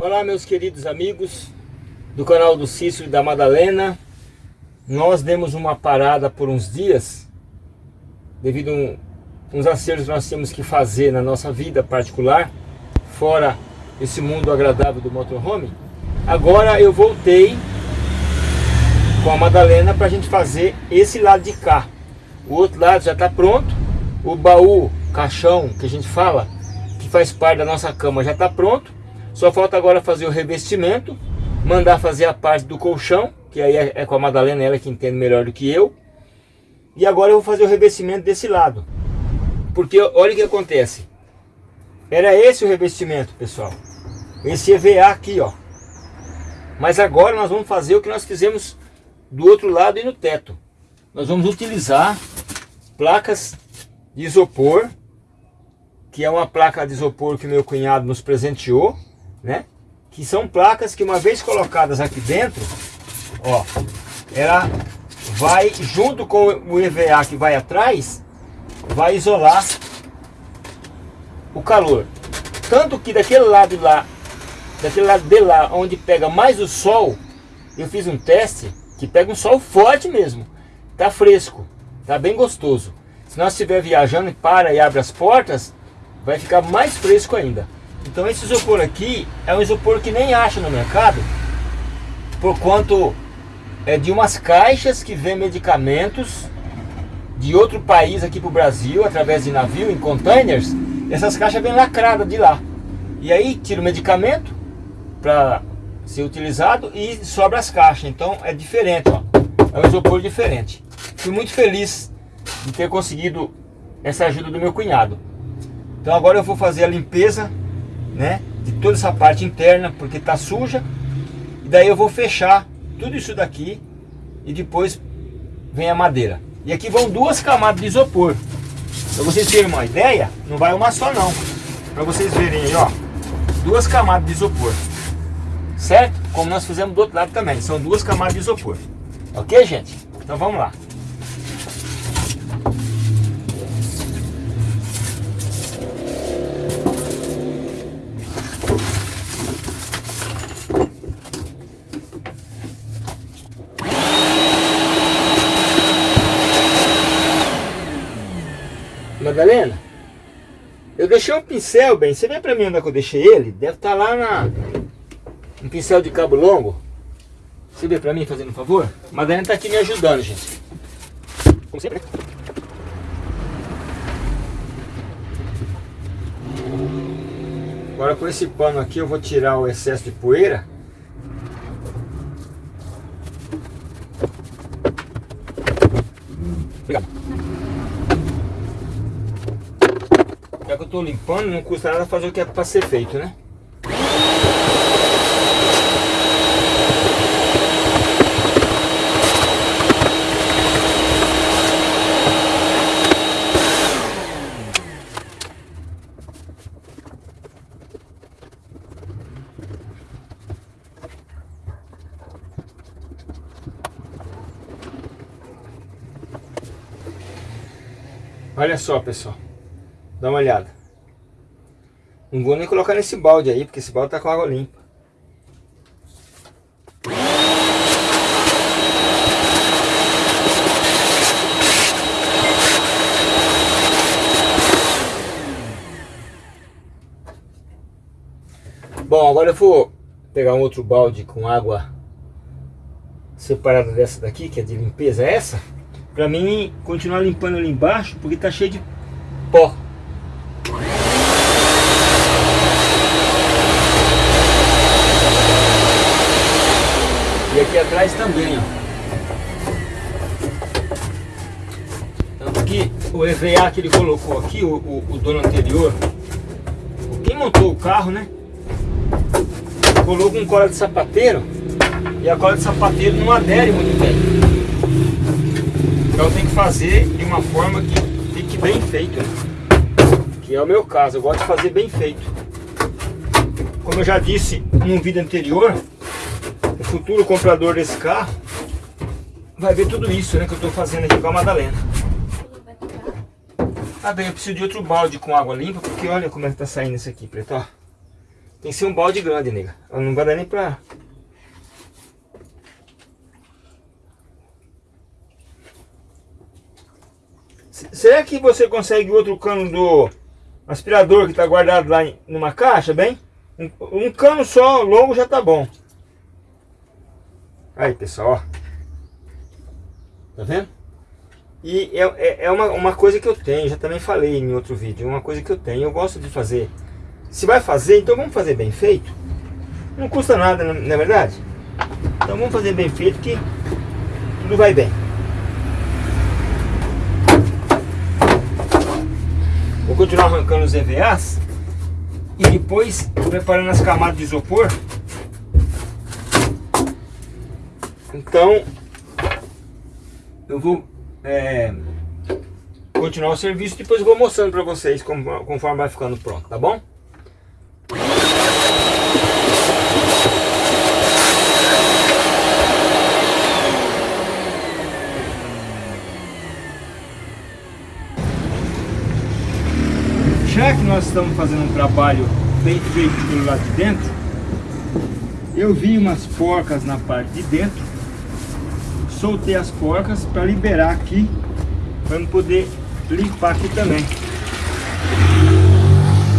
Olá meus queridos amigos do canal do Cícero e da Madalena. Nós demos uma parada por uns dias Devido a um, uns acertos que nós temos que fazer na nossa vida particular Fora esse mundo agradável do motorhome. Agora eu voltei com a Madalena para a gente fazer esse lado de cá. O outro lado já está pronto. O baú, caixão que a gente fala Que faz parte da nossa cama já está pronto só falta agora fazer o revestimento, mandar fazer a parte do colchão, que aí é, é com a Madalena, ela que entende melhor do que eu. E agora eu vou fazer o revestimento desse lado. Porque olha o que acontece. Era esse o revestimento, pessoal. Esse EVA aqui, ó. Mas agora nós vamos fazer o que nós fizemos do outro lado e no teto. Nós vamos utilizar placas de isopor, que é uma placa de isopor que meu cunhado nos presenteou né? Que são placas que uma vez colocadas aqui dentro, ó, ela vai junto com o EVA que vai atrás, vai isolar o calor. Tanto que daquele lado lá, daquele lado de lá, onde pega mais o sol, eu fiz um teste que pega um sol forte mesmo. Tá fresco, tá bem gostoso. Se nós estiver viajando e para e abre as portas, vai ficar mais fresco ainda. Então esse isopor aqui é um isopor que nem acha no mercado, por quanto é de umas caixas que vem medicamentos de outro país aqui para o Brasil, através de navio, em containers, essas caixas vêm lacradas de lá. E aí tira o medicamento para ser utilizado e sobra as caixas. Então é diferente, ó. é um isopor diferente. Fui muito feliz de ter conseguido essa ajuda do meu cunhado. Então agora eu vou fazer a limpeza né? De toda essa parte interna, porque tá suja. E daí eu vou fechar tudo isso daqui e depois vem a madeira. E aqui vão duas camadas de isopor. Para vocês terem uma ideia, não vai uma só não. Para vocês verem aí, ó. Duas camadas de isopor. Certo? Como nós fizemos do outro lado também. São duas camadas de isopor. Ok, gente? Então vamos lá. Madalena, eu deixei um pincel, bem, você vê pra mim onde é que eu deixei ele? Deve estar tá lá na... Um pincel de cabo longo. Você vê pra mim, fazendo um favor? Madalena tá aqui me ajudando, gente. Como sempre, né? Agora com esse pano aqui eu vou tirar o excesso de poeira. Estou limpando, não custa nada fazer o que é para ser feito, né? Olha só, pessoal. Dá uma olhada. Não vou nem colocar nesse balde aí, porque esse balde tá com água limpa. Bom, agora eu vou pegar um outro balde com água separada dessa daqui, que é de limpeza essa, pra mim continuar limpando ali embaixo, porque tá cheio de pó. E aqui também, ó. Tanto que o EVA que ele colocou aqui, o, o, o dono anterior, quem montou o carro, né? Colocou um cola de sapateiro e a cola de sapateiro não adere muito bem. Então tem que fazer de uma forma que fique bem feito, né? Que é o meu caso, eu gosto de fazer bem feito. Como eu já disse num vídeo anterior, futuro comprador desse carro vai ver tudo isso né, que eu estou fazendo aqui com a Madalena. Ah bem, eu preciso de outro balde com água limpa, porque olha como é que tá saindo isso aqui, preto, ó. Tem que ser um balde grande, nega. Não vai dar nem pra... Será que você consegue outro cano do aspirador que está guardado lá numa caixa, bem? Um, um, cano só longo já tá bom. Aí, pessoal, ó. Tá vendo? E é, é, é, uma, uma coisa que eu tenho, já também falei em outro vídeo, uma coisa que eu tenho, eu gosto de fazer. Se vai fazer, então vamos fazer bem feito. Não custa nada, não é verdade? Então vamos fazer bem feito que tudo vai bem. Vou continuar arrancando os EVAs e depois preparando as camadas de isopor. Então eu vou é, continuar o serviço depois eu vou mostrando para vocês conforme vai ficando pronto, tá bom? Já que nós estamos fazendo um trabalho bem feito pelo lado de dentro, eu vi umas porcas na parte de dentro soltei as porcas para liberar aqui, para poder limpar aqui também.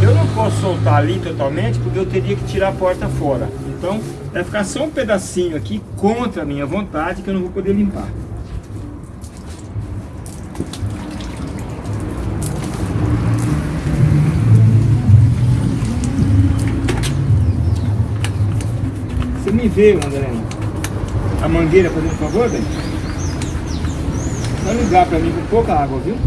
Eu não posso soltar ali totalmente, porque eu teria que tirar a porta fora. Então, vai ficar só um pedacinho aqui, contra a minha vontade, que eu não vou poder limpar. Você me vê, André? A mangueira fazendo favor, bem? Só ligar para mim com pouca água, viu?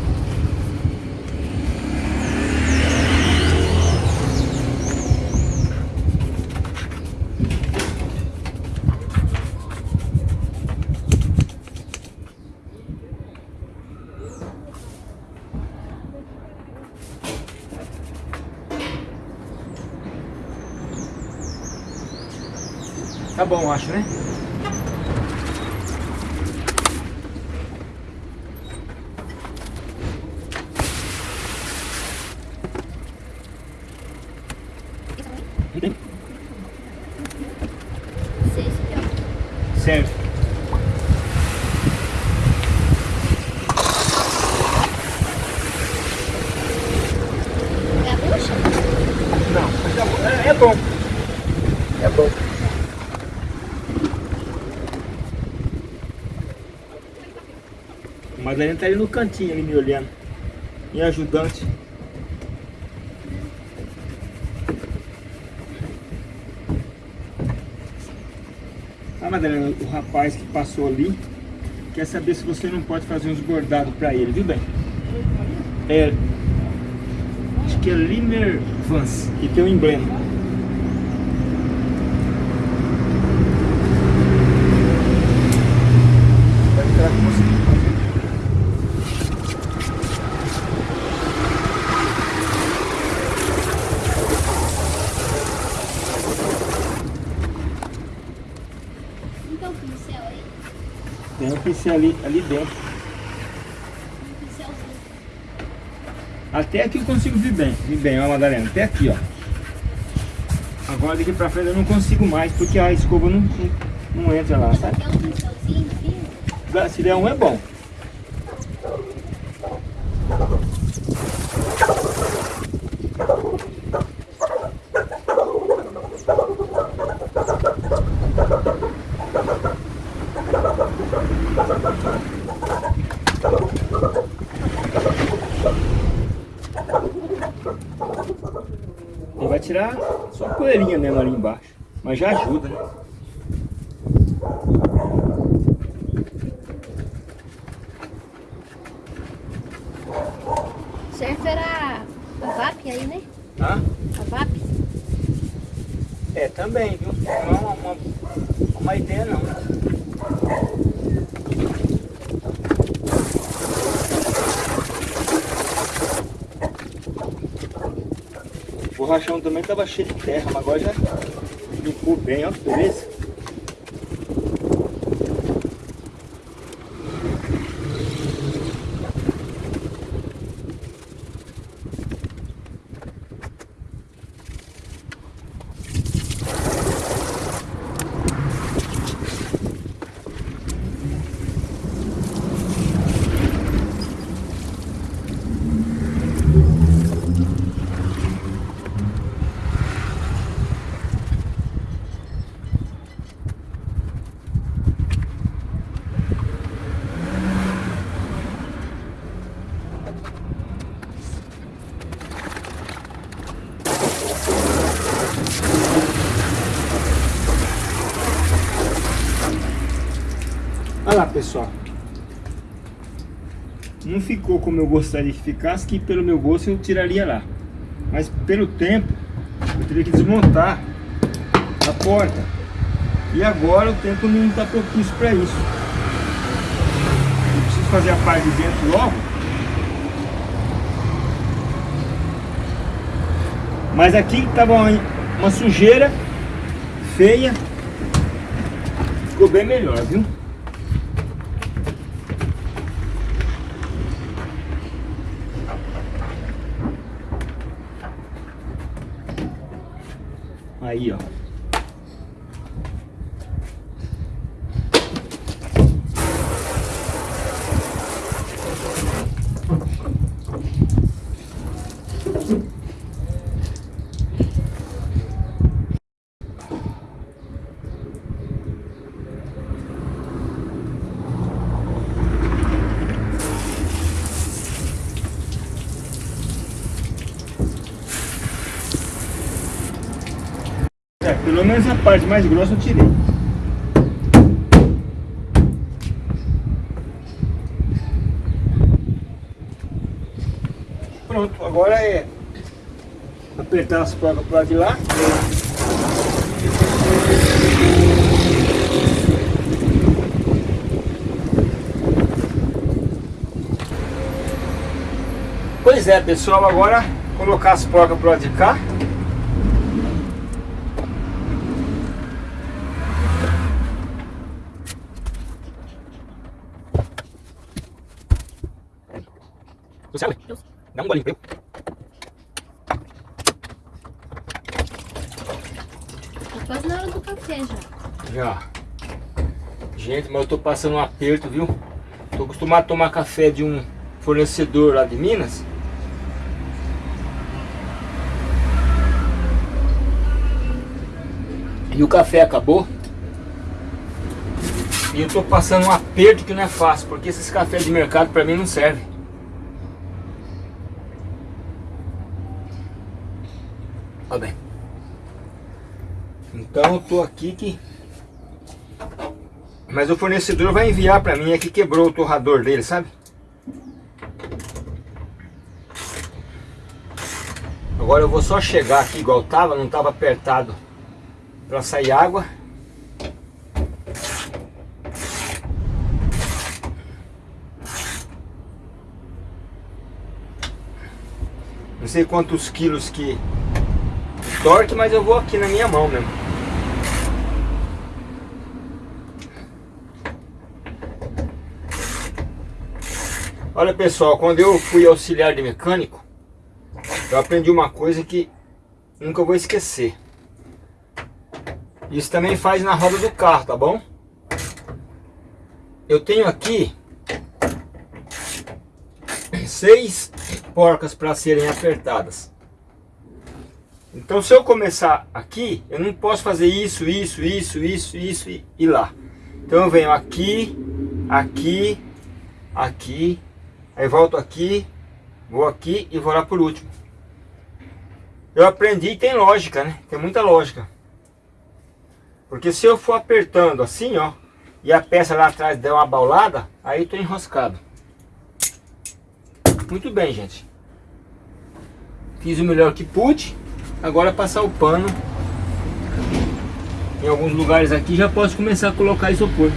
Tá bom, acho, né? Certo. Gaúcha? Não, é, é bom. É bom. A Madalena tá ali no cantinho ali me olhando. Minha ajudante. Madalena, o rapaz que passou ali quer saber se você não pode fazer uns bordados para ele, viu bem? É, acho que é Limer Vance, e tem um emblema. Vai ficar com você. Tem um pincel ali, ali dentro. Até aqui eu consigo vir bem, vir bem, ó Madalena, até aqui, ó. Agora daqui pra frente eu não consigo mais, porque a escova não, não, não entra lá, sabe? Se der um é bom. Tirar só a poeirinha mesmo ali embaixo. Mas já ajuda, né? Serve era a VAP aí, né? Hã? A VAP? É, também, viu? Não é uma, uma, uma ideia não. O rachão também estava cheio de terra, mas agora já limpou bem, ó, beleza? Olha lá, pessoal. Não ficou como eu gostaria que ficasse, que pelo meu gosto eu tiraria lá. Mas pelo tempo, eu teria que desmontar a porta. E agora o tempo não está propício para isso. Eu preciso fazer a parte de dentro logo. Mas aqui estava uma sujeira feia. Ficou bem melhor, viu? Aí, ó. É, pelo menos a parte mais grossa eu tirei. Pronto, agora é apertar as placas para de lá. Pois é, pessoal, agora colocar as placas para de cá. Luciano, dá um golinho eu. Tá quase na hora do café já. Já. Gente, mas eu tô passando um aperto, viu? Tô acostumado a tomar café de um fornecedor lá de Minas. E o café acabou. E eu tô passando um aperto que não é fácil, porque esses cafés de mercado pra mim não servem. Ó bem. Então eu tô aqui que... Mas o fornecedor vai enviar pra mim, é que quebrou o torrador dele, sabe? Agora eu vou só chegar aqui igual tava, não tava apertado pra sair água. Não sei quantos quilos que torque, mas eu vou aqui na minha mão mesmo. Olha pessoal, quando eu fui auxiliar de mecânico, eu aprendi uma coisa que nunca vou esquecer. Isso também faz na roda do carro, tá bom? Eu tenho aqui seis porcas para serem apertadas. Então se eu começar aqui, eu não posso fazer isso, isso, isso, isso, isso e, e lá. Então eu venho aqui, aqui, aqui, aí volto aqui, vou aqui e vou lá por último. Eu aprendi e tem lógica, né? Tem muita lógica. Porque se eu for apertando assim, ó, e a peça lá atrás der uma baulada, aí tô enroscado. Muito bem, gente. Fiz o melhor que pude. Agora passar o pano. Em alguns lugares aqui já posso começar a colocar isopor.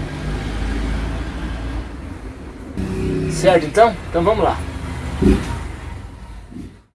Certo então? Então vamos lá.